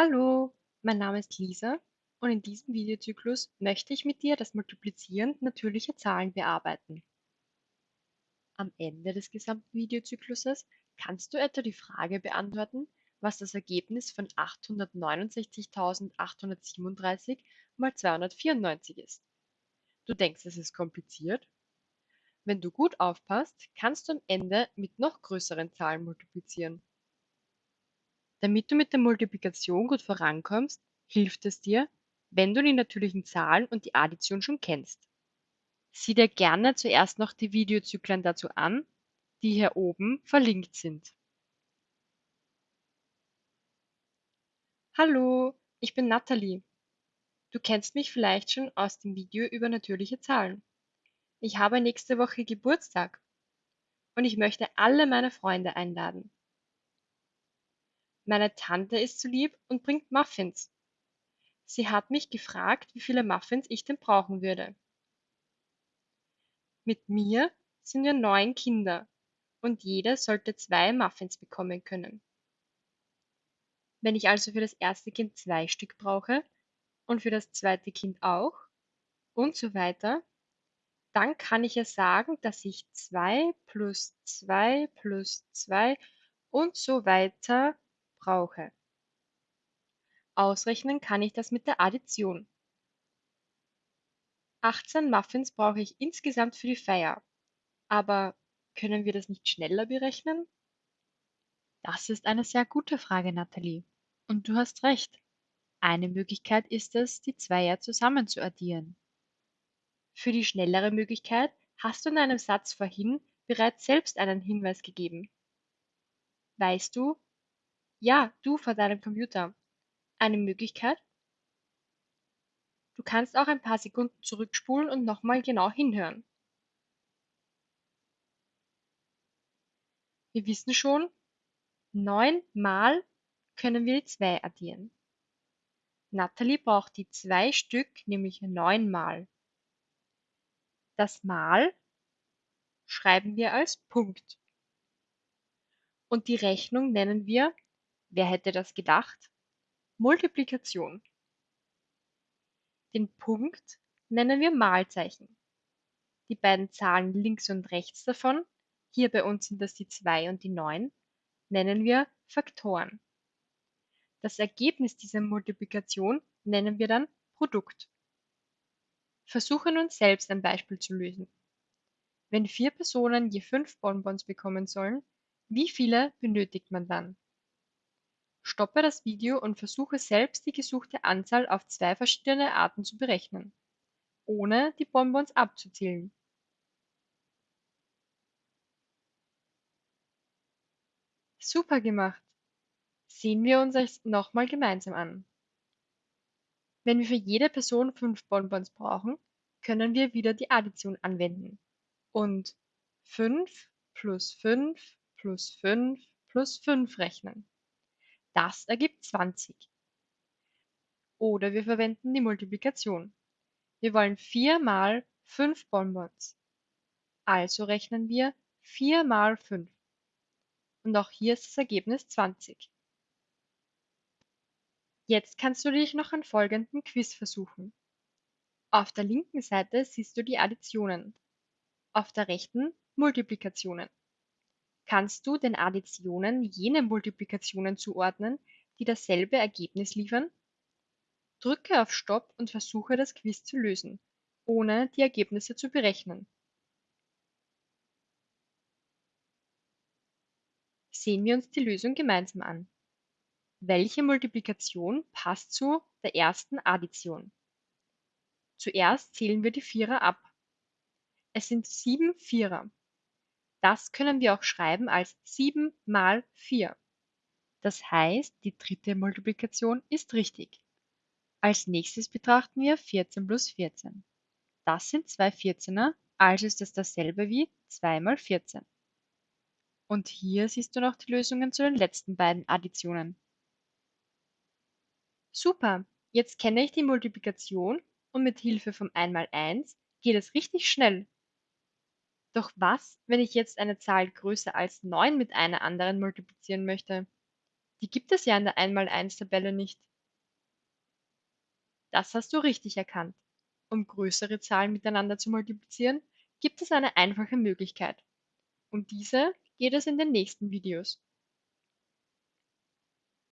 Hallo, mein Name ist Lisa und in diesem Videozyklus möchte ich mit dir das Multiplizieren natürlicher Zahlen bearbeiten. Am Ende des gesamten Videozykluses kannst du etwa die Frage beantworten, was das Ergebnis von 869.837 mal 294 ist. Du denkst, es ist kompliziert? Wenn du gut aufpasst, kannst du am Ende mit noch größeren Zahlen multiplizieren. Damit du mit der Multiplikation gut vorankommst, hilft es dir, wenn du die natürlichen Zahlen und die Addition schon kennst. Sieh dir gerne zuerst noch die Videozyklen dazu an, die hier oben verlinkt sind. Hallo, ich bin Nathalie. Du kennst mich vielleicht schon aus dem Video über natürliche Zahlen. Ich habe nächste Woche Geburtstag und ich möchte alle meine Freunde einladen. Meine Tante ist so lieb und bringt Muffins. Sie hat mich gefragt, wie viele Muffins ich denn brauchen würde. Mit mir sind wir neun Kinder und jeder sollte zwei Muffins bekommen können. Wenn ich also für das erste Kind zwei Stück brauche und für das zweite Kind auch und so weiter, dann kann ich ja sagen, dass ich zwei plus zwei plus zwei und so weiter brauche. Ausrechnen kann ich das mit der Addition. 18 Muffins brauche ich insgesamt für die Feier. Aber können wir das nicht schneller berechnen? Das ist eine sehr gute Frage, Nathalie. Und du hast recht. Eine Möglichkeit ist es, die Zweier zusammen zu addieren. Für die schnellere Möglichkeit hast du in einem Satz vorhin bereits selbst einen Hinweis gegeben. Weißt du, ja, du vor deinem Computer. Eine Möglichkeit? Du kannst auch ein paar Sekunden zurückspulen und nochmal genau hinhören. Wir wissen schon, neunmal können wir die 2 addieren. Natalie braucht die zwei Stück, nämlich neunmal. Das Mal schreiben wir als Punkt. Und die Rechnung nennen wir Wer hätte das gedacht? Multiplikation. Den Punkt nennen wir Malzeichen. Die beiden Zahlen links und rechts davon, hier bei uns sind das die 2 und die 9, nennen wir Faktoren. Das Ergebnis dieser Multiplikation nennen wir dann Produkt. Versuche nun selbst ein Beispiel zu lösen. Wenn vier Personen je fünf Bonbons bekommen sollen, wie viele benötigt man dann? Stoppe das Video und versuche selbst die gesuchte Anzahl auf zwei verschiedene Arten zu berechnen, ohne die Bonbons abzuzählen. Super gemacht! Sehen wir uns es nochmal gemeinsam an. Wenn wir für jede Person fünf Bonbons brauchen, können wir wieder die Addition anwenden und 5 plus 5 plus 5 plus 5 rechnen. Das ergibt 20. Oder wir verwenden die Multiplikation. Wir wollen 4 mal 5 Bonbons. Also rechnen wir 4 mal 5. Und auch hier ist das Ergebnis 20. Jetzt kannst du dich noch an folgenden Quiz versuchen. Auf der linken Seite siehst du die Additionen, auf der rechten Multiplikationen kannst du den Additionen jene Multiplikationen zuordnen, die dasselbe Ergebnis liefern? Drücke auf Stopp und versuche das Quiz zu lösen, ohne die Ergebnisse zu berechnen. Sehen wir uns die Lösung gemeinsam an. Welche Multiplikation passt zu der ersten Addition? Zuerst zählen wir die Vierer ab. Es sind sieben Vierer. Das können wir auch schreiben als 7 mal 4. Das heißt, die dritte Multiplikation ist richtig. Als nächstes betrachten wir 14 plus 14. Das sind zwei 14er, also ist das dasselbe wie 2 mal 14. Und hier siehst du noch die Lösungen zu den letzten beiden Additionen. Super, jetzt kenne ich die Multiplikation und mit Hilfe vom 1 mal 1 geht es richtig schnell. Doch was, wenn ich jetzt eine Zahl größer als 9 mit einer anderen multiplizieren möchte? Die gibt es ja in der Einmal-Eins-Tabelle nicht. Das hast du richtig erkannt. Um größere Zahlen miteinander zu multiplizieren, gibt es eine einfache Möglichkeit. Um diese geht es in den nächsten Videos.